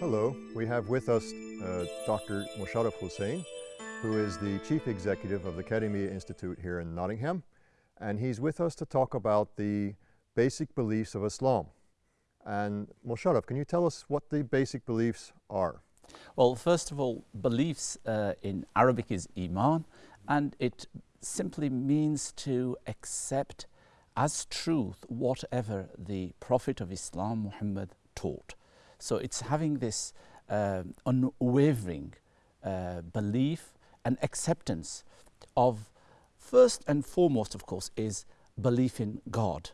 Hello, we have with us uh, Dr. Musharraf Hussain, who is the Chief Executive of the Karimia Institute here in Nottingham, and he's with us to talk about the basic beliefs of Islam. And Musharraf, can you tell us what the basic beliefs are? Well, first of all, beliefs uh, in Arabic is iman, and it simply means to accept as truth whatever the Prophet of Islam, Muhammad, taught. So it's having this uh, unwavering uh, belief and acceptance of, first and foremost, of course, is belief in God,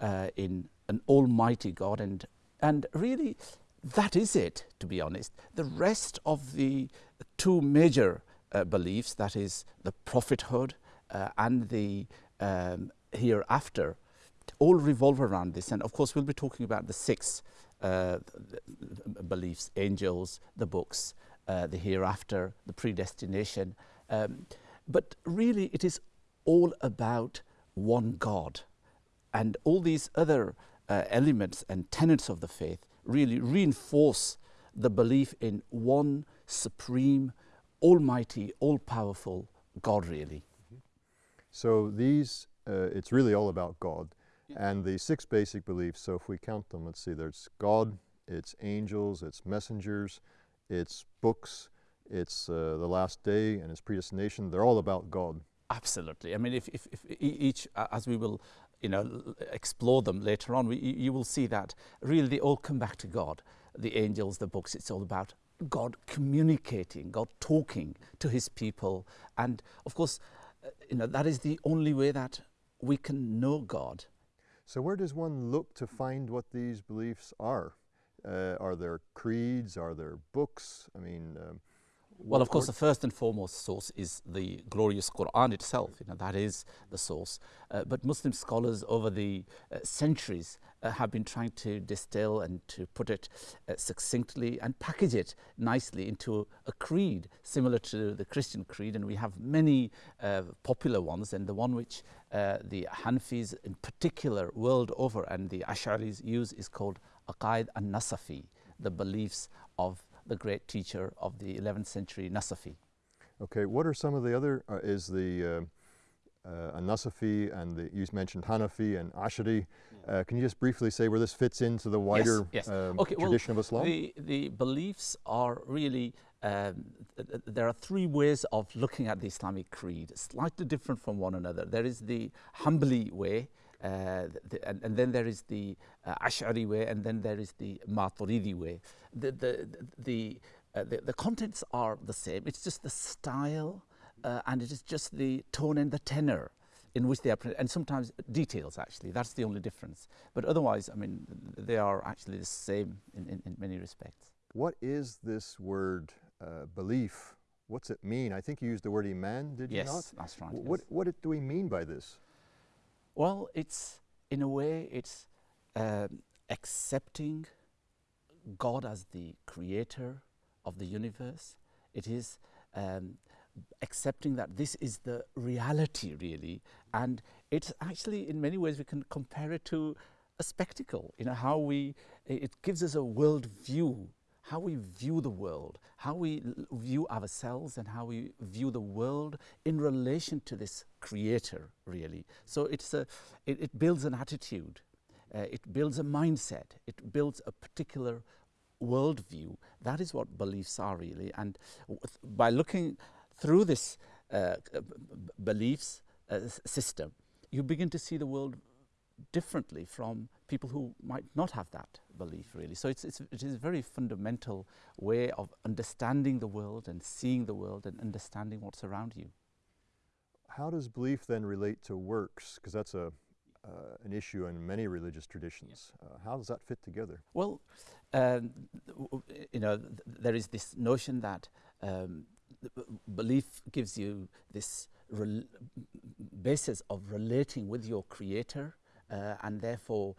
uh, in an almighty God. And, and really, that is it, to be honest. The rest of the two major uh, beliefs, that is the prophethood uh, and the um, hereafter, all revolve around this. And of course, we'll be talking about the six uh, beliefs angels, the books, uh, the hereafter, the predestination. Um, but really, it is all about one God. And all these other uh, elements and tenets of the faith really reinforce the belief in one supreme, almighty, all powerful God, really. So, these, uh, it's really all about God. And the six basic beliefs, so if we count them, let's see, there's God, it's angels, it's messengers, it's books, it's uh, the last day and its predestination. They're all about God. Absolutely. I mean, if, if, if each, as we will, you know, explore them later on, we, you will see that really they all come back to God. The angels, the books, it's all about God communicating, God talking to his people. And of course, uh, you know, that is the only way that we can know God so where does one look to find what these beliefs are? Uh, are there creeds? Are there books? I mean, um, well, of course, the first and foremost source is the glorious Quran itself. You know, that is the source. Uh, but Muslim scholars over the uh, centuries uh, have been trying to distill and to put it uh, succinctly and package it nicely into a creed similar to the Christian creed. And we have many uh, popular ones, and the one which uh, the Hanfis in particular world over and the Ash'aris use is called Aqaid al-Nasafi, the beliefs of the great teacher of the 11th century, Nasafi. Okay, what are some of the other, uh, is the uh, uh, Nasafi and the, you mentioned Hanafi and Ashari. Uh, can you just briefly say where this fits into the wider yes, yes. Um, okay, tradition well, of Islam? The, the beliefs are really, um, th there are three ways of looking at the Islamic creed, slightly different from one another. There is the Hanbali way, uh, the, and, and, then there is the uh, Ash'ari way, and then there is the Maturidi way. The, the, the, uh, the, the, contents are the same, it's just the style uh, and it is just the tone and the tenor in which they are, and sometimes details actually, that's the only difference. But otherwise, I mean, they are actually the same in, in, in many respects. What is this word uh, belief? What's it mean? I think you used the word iman, did yes, you not? Yes, that's right. What, yes. what do we mean by this? Well, it's in a way it's um, accepting God as the creator of the universe. It is um, accepting that this is the reality really. And it's actually in many ways we can compare it to a spectacle. You know how we it gives us a world view how we view the world, how we view ourselves and how we view the world in relation to this creator, really. So it's a, it, it builds an attitude, uh, it builds a mindset, it builds a particular worldview. That is what beliefs are, really. And by looking through this uh, beliefs uh, system, you begin to see the world differently from people who might not have that belief really. So it's, it's, it is a very fundamental way of understanding the world and seeing the world and understanding what's around you. How does belief then relate to works? Because that's a, uh, an issue in many religious traditions. Uh, how does that fit together? Well, um, you know, th there is this notion that um, belief gives you this basis of relating with your creator uh, and therefore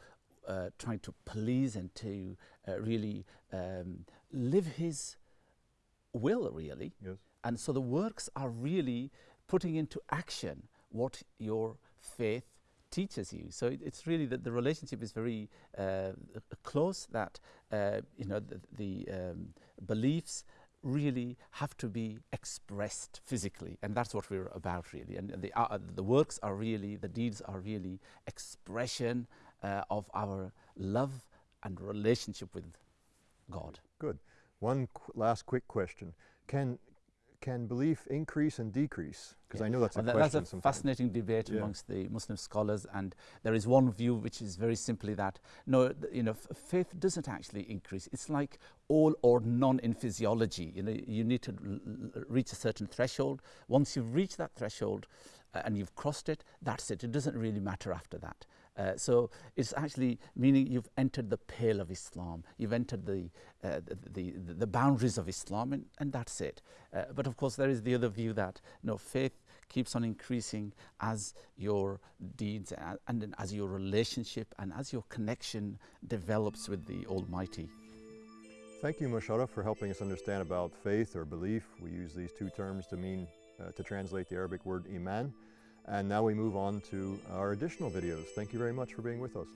uh, trying to please and to uh, really um, live his will, really. Yes. And so the works are really putting into action what your faith teaches you. So it, it's really that the relationship is very uh, close. That uh, you know the, the um, beliefs really have to be expressed physically, and that's what we're about really. And the uh, the works are really the deeds are really expression uh, of our love and relationship with God. Good. One qu last quick question: Can can belief increase and decrease? Because yeah. I know that's well, a that, question. That's a sometimes. fascinating debate yeah. amongst the Muslim scholars, and there is one view which is very simply that no, you know, faith doesn't actually increase. It's like all or none in physiology. You know, you need to reach a certain threshold. Once you've reached that threshold uh, and you've crossed it, that's it. It doesn't really matter after that. Uh, so it's actually meaning you've entered the pale of Islam, you've entered the, uh, the, the, the, boundaries of Islam, and, and that's it. Uh, but of course, there is the other view that know, faith keeps on increasing as your deeds and, and as your relationship and as your connection develops with the Almighty. Thank you, Musharraf, for helping us understand about faith or belief. We use these two terms to mean, uh, to translate the Arabic word iman. And now we move on to our additional videos. Thank you very much for being with us.